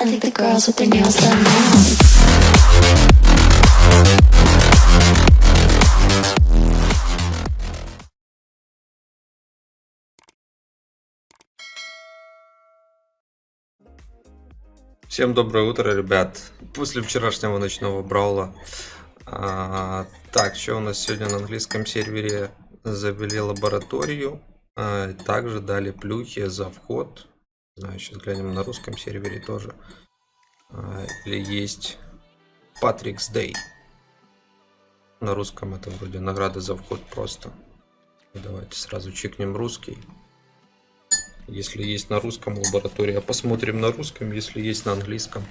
I think the girls with their nails done now. Всем доброе утро, ребят. После вчерашнего ночного браула. А, так, что у нас сегодня на английском сервере? Завели лабораторию. а, также дали плюхи за вход. Сейчас глянем на русском сервере тоже. А, или есть Patrick's Day. На русском это вроде награды за вход просто. Давайте сразу чекнем русский. Если есть на русском лаборатория, посмотрим на русском, если есть на английском.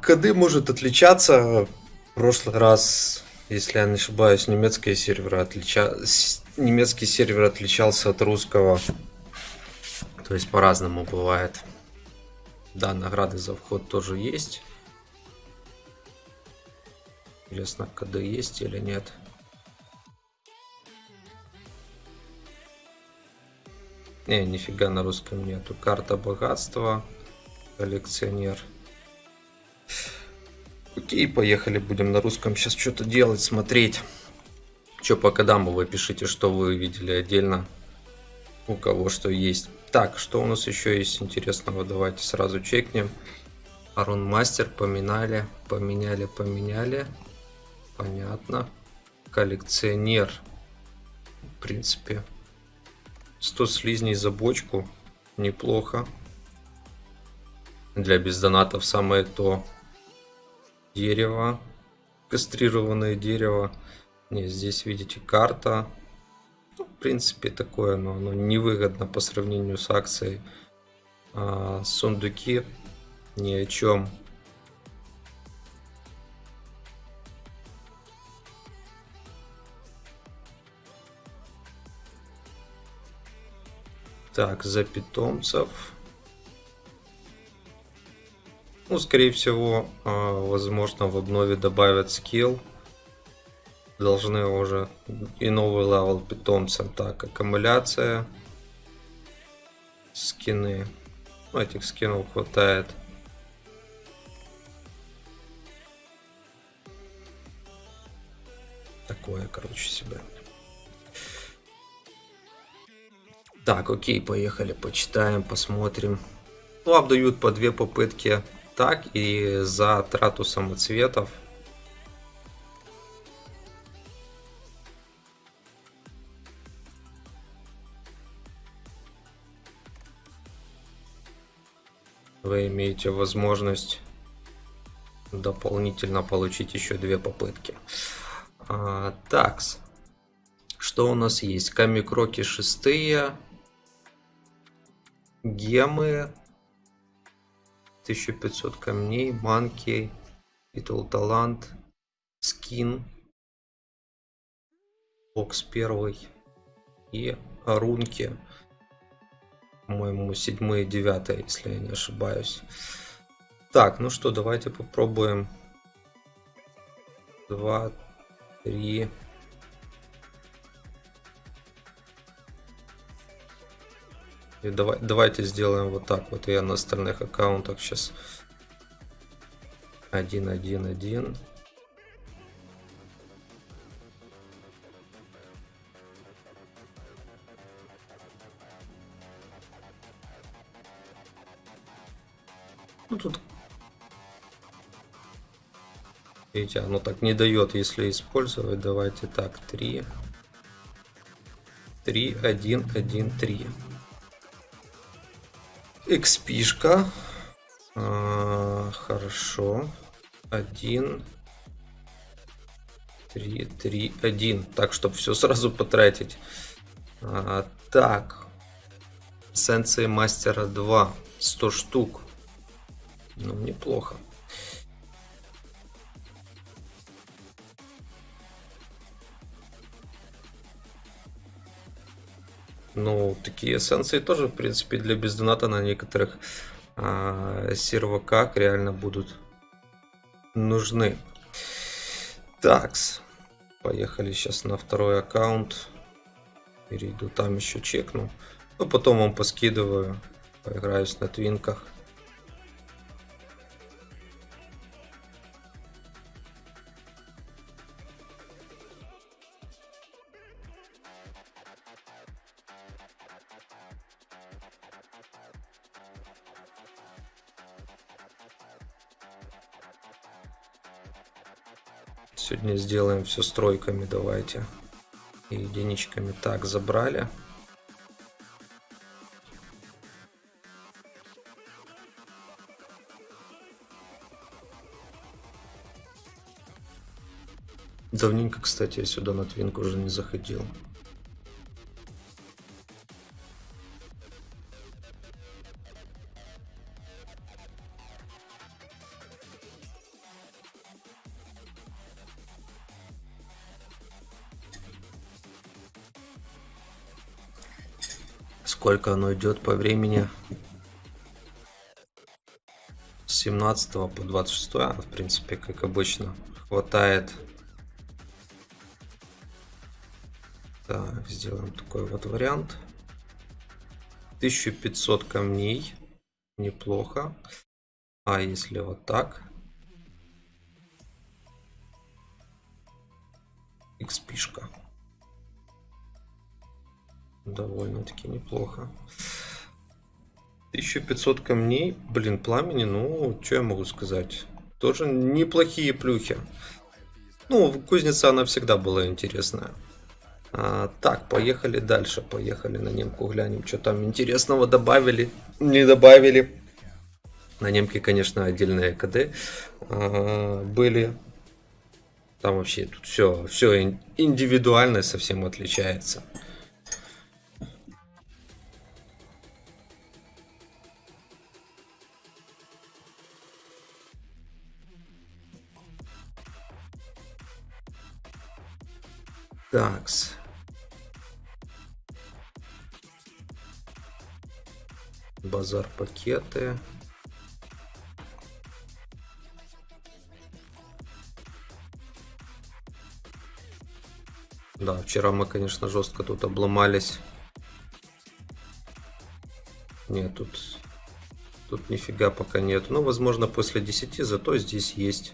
КД может отличаться. В прошлый раз, если я не ошибаюсь, немецкие серверы отлича... немецкий сервер отличался от русского. То есть по-разному бывает. Да, награды за вход тоже есть. Интересно, КД есть или нет. Не, нифига на русском нету. Карта богатства. Коллекционер. Окей, поехали. Будем на русском сейчас что-то делать, смотреть. Что по кодам вы пишите, что вы видели отдельно. У кого что есть. Так, что у нас еще есть интересного? Давайте сразу чекнем. Арон Мастер поминали, поменяли, поменяли. Понятно. Коллекционер. В принципе, 100 слизней за бочку. Неплохо. Для бездонатов самое то. Дерево. Кастрированное дерево. Не, здесь видите карта. Принципе такое, но оно невыгодно по сравнению с акцией. А, сундуки ни о чем. Так, за питомцев. Ну, скорее всего, а, возможно, в обнове добавят skill. Должны уже и новый level питомцам. Так, аккумуляция. Скины. Ну, этих скинов хватает. Такое, короче, себе. Так, окей, поехали, почитаем, посмотрим. Лап дают по две попытки так и за трату самоцветов. Вы имеете возможность дополнительно получить еще две попытки. А, такс. Что у нас есть? Камикроки шестые. Гемы. 1500 камней. Манки. Титул талант. Скин. Бокс первый. И рунки. По-моему, седьмые, девятые, если я не ошибаюсь. Так, ну что, давайте попробуем. Два, три, И давай, давайте сделаем вот так. Вот я на остальных аккаунтах сейчас. Один, один, один. Ну тут Видите, оно так не дает, если использовать. Давайте так, 3. 3, 1, 1, 3. XP-шка. А, хорошо. 1. 3, 3, 1. Так, чтобы все сразу потратить. А, так. Сенсей Мастера 2. 100 штук. Ну, неплохо. Ну, такие эссенции тоже, в принципе, для бездоната на некоторых а, серваках реально будут нужны. Такс. Поехали сейчас на второй аккаунт. Перейду там еще чекну. Ну, потом вам поскидываю. Поиграюсь на твинках. Сегодня сделаем все стройками, давайте. И единичками. Так, забрали. Давненько, кстати, я сюда на твинку уже не заходил. Сколько оно идет по времени? С 17 по 26, а, в принципе, как обычно, хватает. Так, сделаем такой вот вариант. 1500 камней. Неплохо. А если вот так? XP-шка. Довольно-таки неплохо. 1500 камней. Блин, пламени, ну, что я могу сказать? Тоже неплохие плюхи. Ну, кузница, она всегда была интересная. А, так, поехали дальше. Поехали на немку глянем, что там интересного добавили. Не добавили. На немке, конечно, отдельные КД а, были. Там вообще тут все, все индивидуально совсем отличается. Такс. Базар пакеты. Да, вчера мы, конечно, жестко тут обломались. Нет, тут, тут нифига пока нет. Ну, возможно, после 10, зато здесь есть.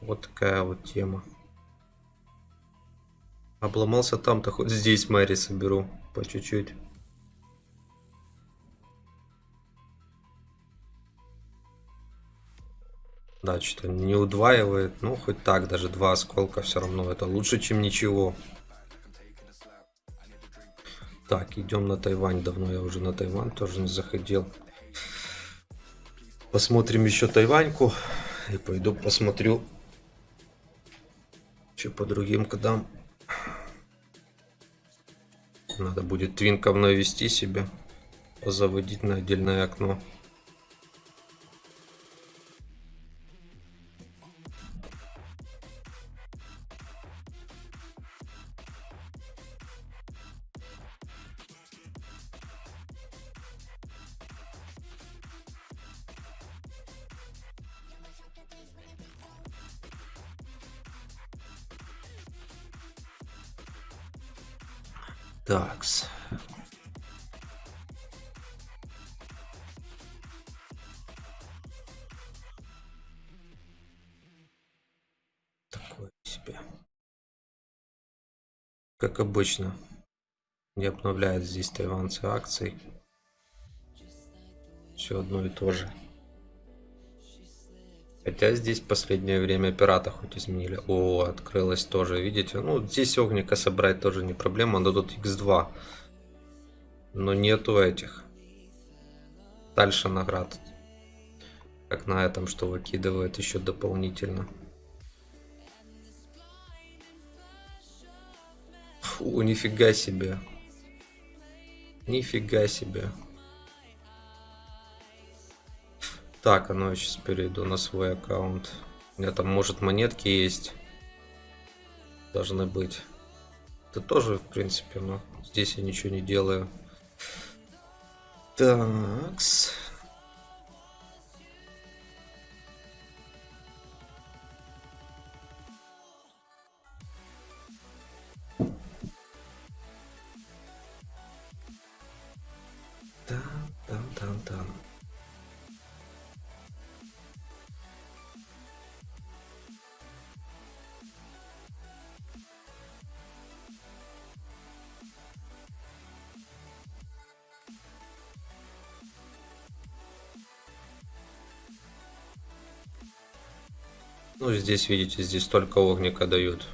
Вот такая вот тема. Обломался там-то, хоть здесь Мэри соберу по чуть-чуть. Да, что-то не удваивает. Ну, хоть так, даже два осколка все равно. Это лучше, чем ничего. Так, идем на Тайвань. Давно я уже на Тайвань тоже не заходил. Посмотрим еще Тайваньку. И пойду посмотрю, что по другим кодам. Надо будет твинком навести себе, заводить на отдельное окно. Такс. Такое себе. Как обычно. Не обновляют здесь тайванцы акций. Все одно и то же. Хотя здесь последнее время пирата хоть изменили. О, открылось тоже, видите? Ну, здесь огника собрать тоже не проблема, но тут x2. Но нету этих. Дальше наград. Как на этом, что выкидывает еще дополнительно. Фу, нифига себе. Нифига себе. Так, а ну я сейчас перейду на свой аккаунт. У меня там, может, монетки есть. Должны быть. Это тоже, в принципе, но здесь я ничего не делаю. Такс. Ну, здесь, видите, здесь только огника дают.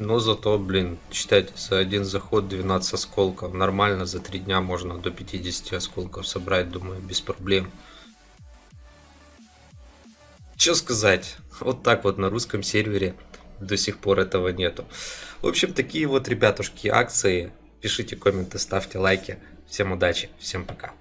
Но зато, блин, считайте, за один заход 12 осколков. Нормально, за 3 дня можно до 50 осколков собрать, думаю, без проблем. Что сказать? Вот так вот на русском сервере до сих пор этого нету. В общем, такие вот, ребятушки, акции. Пишите комменты, ставьте лайки. Всем удачи, всем пока.